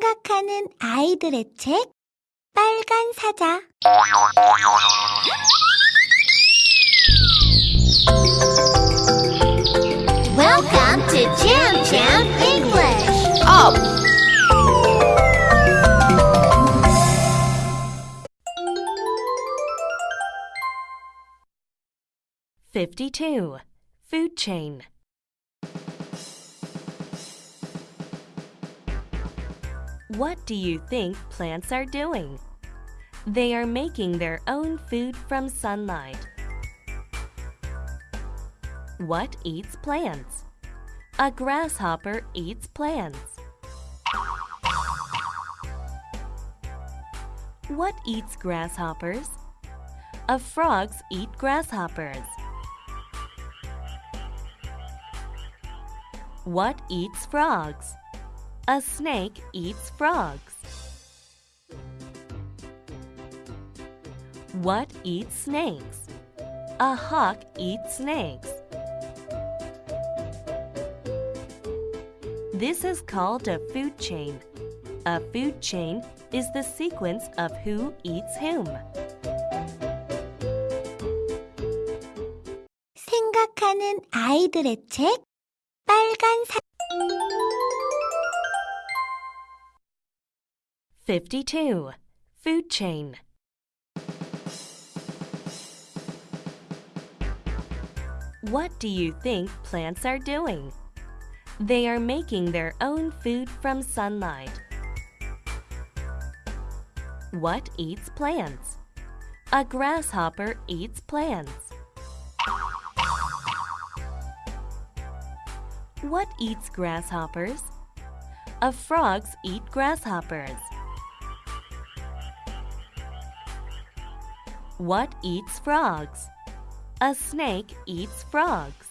생각하는 아이들의 책 빨간 사자 Welcome to Jam Jam English. Up! Fifty-two. Food chain. What do you think plants are doing? They are making their own food from sunlight. What eats plants? A grasshopper eats plants. What eats grasshoppers? A frogs eat grasshoppers. What eats frogs? A snake eats frogs. What eats snakes? A hawk eats snakes. This is called a food chain. A food chain is the sequence of who eats whom. 생각하는 아이들의 책 빨간 사 52. Food chain. What do you think plants are doing? They are making their own food from sunlight. What eats plants? A grasshopper eats plants. What eats grasshoppers? A frogs eat grasshoppers. What eats frogs? A snake eats frogs.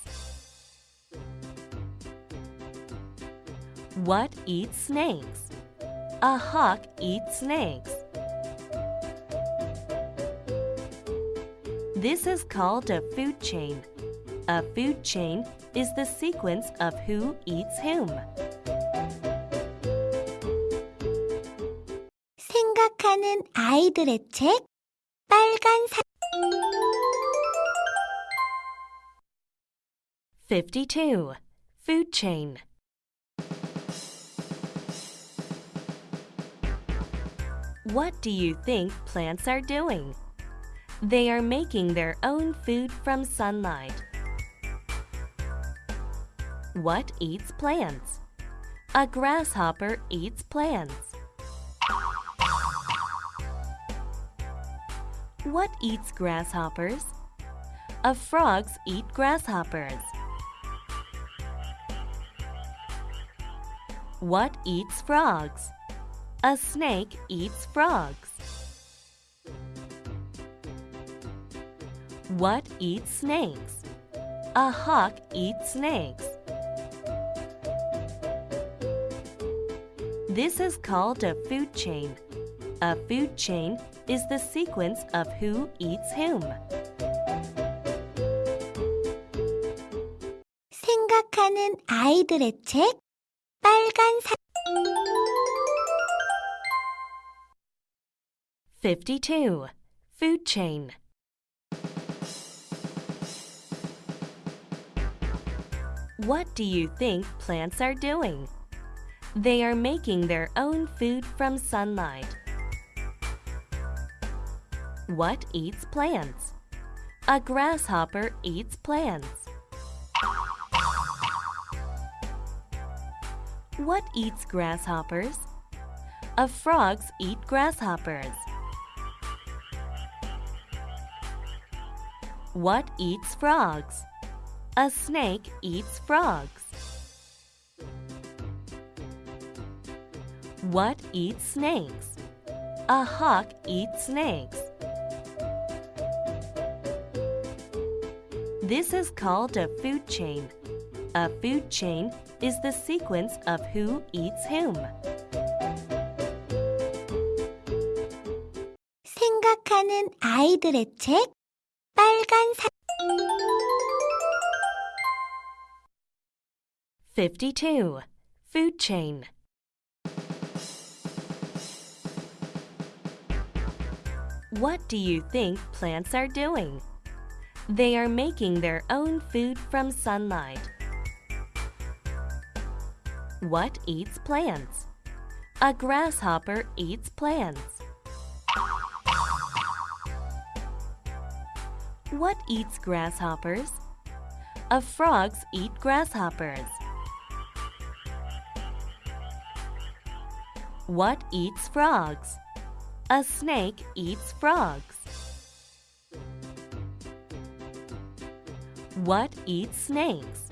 What eats snakes? A hawk eats snakes. This is called a food chain. A food chain is the sequence of who eats whom. 생각하는 아이들의 책 빨간 사 52. Food chain. What do you think plants are doing? They are making their own food from sunlight. What eats plants? A grasshopper eats plants. What eats grasshoppers? A frogs eat grasshoppers. What eats frogs? A snake eats frogs. What eats snakes? A hawk eats snakes. This is called a food chain. A food chain is the sequence of who eats whom. 생각하는 아이들의 책 빨간 사 52. Food chain. What do you think plants are doing? They are making their own food from sunlight. What eats plants? A grasshopper eats plants. What eats grasshoppers? A frogs eat grasshoppers. What eats frogs? A snake eats frogs. What eats snakes? A hawk eats snakes. This is called a food chain. A food chain is the sequence of who eats whom. 생각하는 아이들의 책 빨간 사 52. Food chain What do you think plants are doing? They are making their own food from sunlight. What eats plants? A grasshopper eats plants. What eats grasshoppers? A frogs eat grasshoppers. What eats frogs? A snake eats frogs. What eats snakes?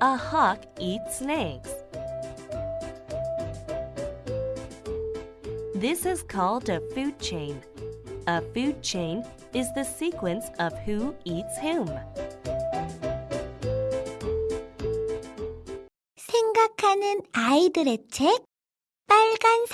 A hawk eats snakes. This is called a food chain. A food chain is the sequence of who eats whom. 생각하는 아이들의 책 빨간 사